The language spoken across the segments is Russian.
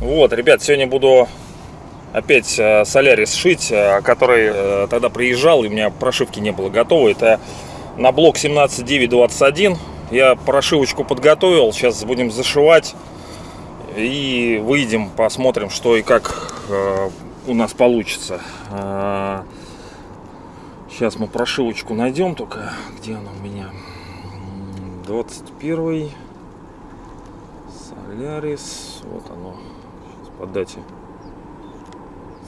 Вот, ребят, сегодня буду опять э, солярис шить, э, который э, тогда приезжал, и у меня прошивки не было готовы. Это на блок 17921. Я прошивочку подготовил, сейчас будем зашивать. И выйдем, посмотрим, что и как у нас получится. Сейчас мы прошивочку найдем, только где она у меня? 21 Солярис, вот оно, сейчас по дате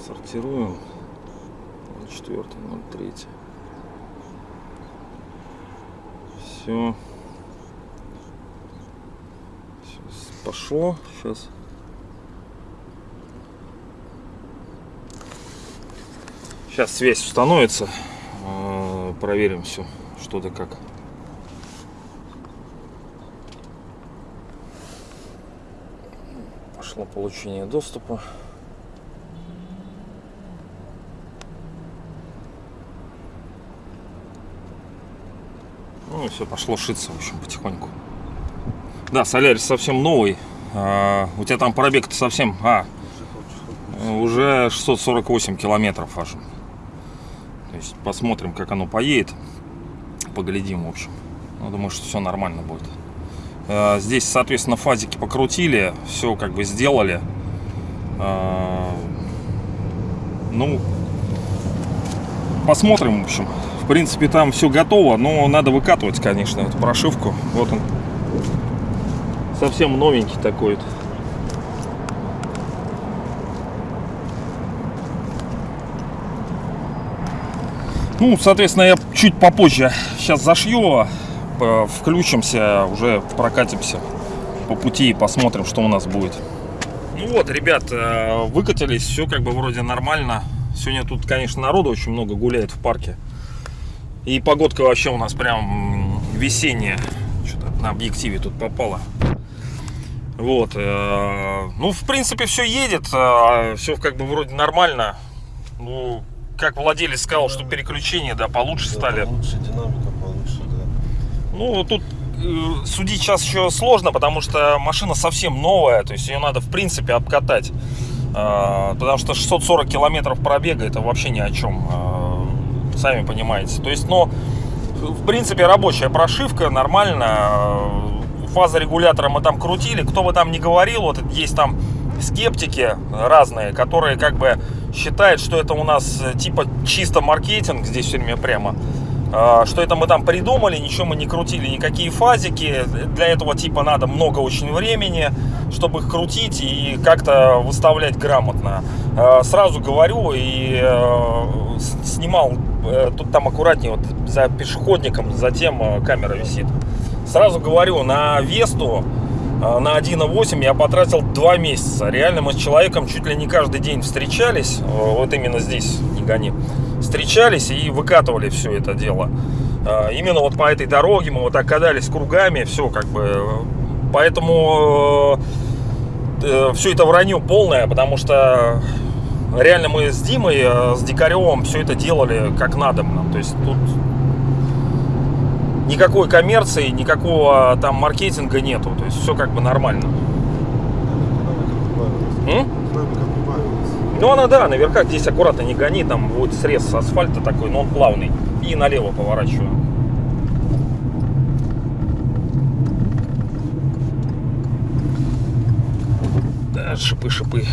сортируем. 04, 03. Все. Сейчас пошло. Сейчас. Сейчас связь установится. Проверим все, что да как. Пошло получение доступа. Ну и все, пошло шиться, в общем, потихоньку. Да, Солярис совсем новый. А, у тебя там пробег-то совсем... А, уже 648 километров аж. Посмотрим, как оно поедет. Поглядим, в общем. Ну, думаю, что все нормально будет. А, здесь, соответственно, фазики покрутили. Все как бы сделали. А, ну, посмотрим, в общем. В принципе, там все готово, но надо выкатывать, конечно, эту прошивку. Вот он. Совсем новенький такой. -то. Ну, соответственно, я чуть попозже сейчас зашью, э, включимся, уже прокатимся по пути и посмотрим, что у нас будет. Ну вот, ребят, э, выкатились, все как бы вроде нормально. Сегодня тут, конечно, народу очень много гуляет в парке. И погодка вообще у нас прям весенняя. Что-то на объективе тут попало. Вот. Э, ну, в принципе, все едет. Все как бы вроде нормально. Ну, как владелец сказал, что переключения, да, получше Да, стали. Получше динамика, получше, да. Ну, тут э, судить сейчас еще сложно, потому что машина совсем новая, то есть ее надо, в принципе, обкатать. Э, потому что 640 километров пробега, это вообще ни о чем, э, сами понимаете. То есть, но, в принципе, рабочая прошивка, нормально. Фаза регулятора мы там крутили, кто бы там ни говорил, вот есть там скептики разные, которые как бы считают, что это у нас э, типа чисто маркетинг, здесь все время прямо, а, что это мы там придумали, ничего мы не крутили, никакие фазики, для этого типа надо много очень времени, чтобы их крутить и как-то выставлять грамотно. А, Сразу говорю и э, снимал, э, тут там аккуратнее, вот за пешеходником, затем камера висит. Сразу говорю, на Весту на 1.8 я потратил 2 месяца. Реально мы с человеком чуть ли не каждый день встречались, э, вот именно здесь, не гони, встречались и выкатывали все это дело. А, Именно вот по этой дороге мы вот так катались кругами, все как бы. э, Поэтому все это вранье полное, потому что реально мы с Димой, э, с Дикаревым все это делали как надо. То есть тут никакой коммерции, никакого там маркетинга нету. То есть все как бы нормально. М? Ну она да, наверху здесь аккуратно не гони, там будет срез асфальта такой, но он плавный. И налево поворачиваю. Да, шипы, шипы.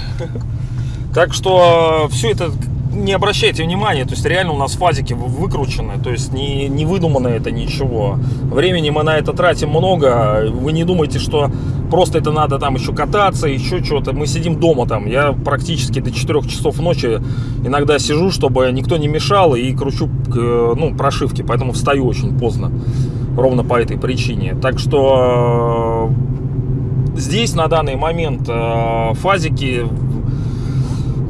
Так что все это не обращайте внимания, то есть реально у нас фазики вы- выкручены, то есть не, не выдумано это ничего. Времени мы на это тратим много, вы не думайте, что просто это надо там еще кататься, еще что-то. Мы сидим дома там, я практически до 4 часов ночи иногда сижу, чтобы никто не мешал и кручу ну, прошивки, поэтому встаю очень поздно, ровно по этой причине. Так что э, здесь на данный момент э, фазики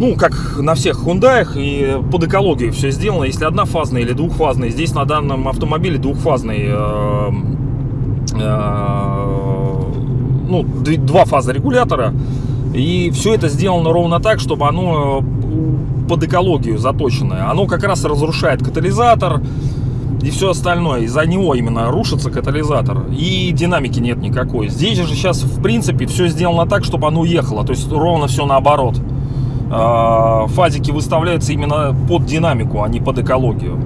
ну, как на всех хундаях, и под экологию все сделано. Если однофазный или двухфазный, здесь на данном автомобиле двухфазный, э, э, ну, два фаза регулятора. И все это сделано ровно так, чтобы оно э, под экологию заточенное, оно как раз разрушает катализатор и все остальное. Из-за него именно рушится катализатор. И динамики нет никакой. Здесь же сейчас, в принципе, все сделано так, чтобы оно уехало. То есть ровно все наоборот. А, Фазики выставляются именно под динамику, а не под экологию.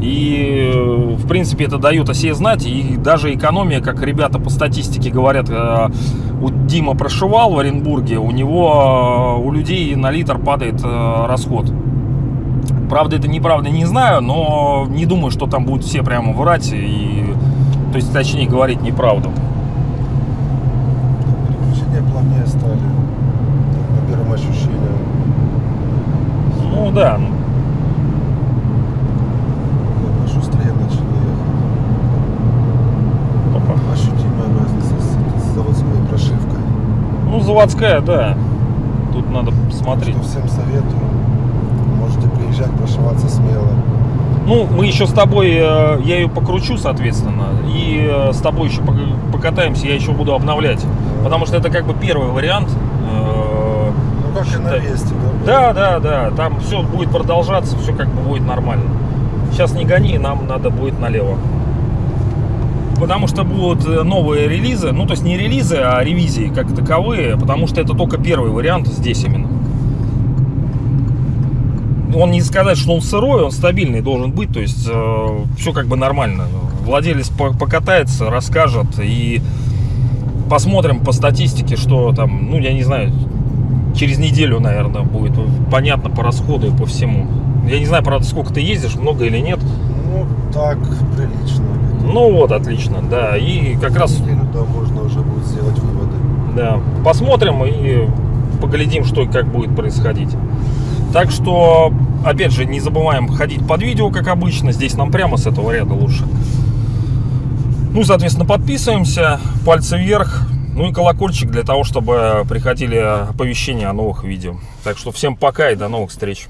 И, в принципе, это дает о себе знать. И даже экономия, как ребята по статистике говорят, э, у Дима прошивал в Оренбурге, у него, э, у людей на литр падает э, расход. Правда, это неправда, не знаю, но не думаю, что там будут все прямо врать и, то есть, точнее, говорить неправду. Переключения плавнее стали. так, По первым ощущениям. Ну да, ну, Как-то Шустрее начали ехать. опа. Ощутимая разница с, с заводской прошивкой. ну заводская, да. Тут надо посмотреть. Что всем советую. Можете приезжать, прошиваться смело. Ну, мы еще с тобой, э, я ее покручу, соответственно, и э, с тобой еще пок- покатаемся, я еще буду обновлять. Потому что это как бы первый вариант. Э, как и на считай. Весте, Да, да? да, да, там все будет продолжаться, все как бы будет нормально. Сейчас не гони, нам надо будет налево. Потому что будут э, новые релизы, ну то есть не релизы, а ревизии как таковые, потому что это только первый вариант здесь именно. Он не сказать, что он сырой, он стабильный должен быть, то есть все как бы нормально. Владелец по- покатается, расскажет и посмотрим по статистике, что там, ну я не знаю, через неделю, наверное, будет понятно по расходу и по всему. Я не знаю, правда, сколько ты ездишь, много или нет. Ну так, прилично. Ну вот, отлично, да. И как раз, Неделю, да, можно уже будет сделать выводы. да, посмотрим и поглядим, что и как будет происходить. Так что, опять же, не забываем ходить под видео, как обычно. Здесь нам прямо с этого ряда лучше. Ну, соответственно, подписываемся, пальцы вверх, ну и колокольчик для того, чтобы приходили оповещения о новых видео. Так что всем пока и до новых встреч.